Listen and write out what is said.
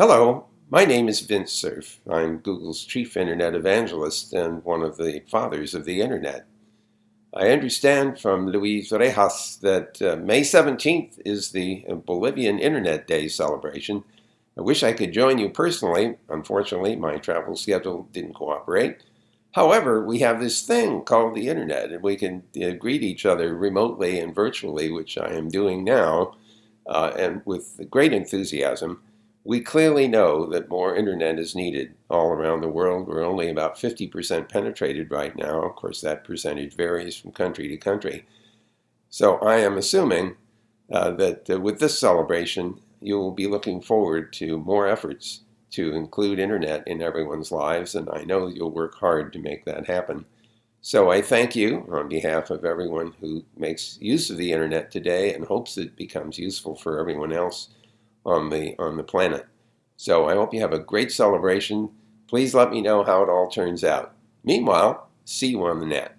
Hello, my name is Vint Cerf. I'm Google's chief internet evangelist and one of the fathers of the internet. I understand from Luis Rejas that uh, May 17th is the Bolivian Internet Day celebration. I wish I could join you personally. Unfortunately, my travel schedule didn't cooperate. However, we have this thing called the internet, and we can uh, greet each other remotely and virtually, which I am doing now, uh, and with great enthusiasm. We clearly know that more internet is needed all around the world. We're only about 50% penetrated right now. Of course, that percentage varies from country to country. So I am assuming uh, that uh, with this celebration, you will be looking forward to more efforts to include internet in everyone's lives, and I know you'll work hard to make that happen. So I thank you on behalf of everyone who makes use of the internet today and hopes it becomes useful for everyone else on the on the planet. So I hope you have a great celebration. Please let me know how it all turns out. Meanwhile, see you on the net.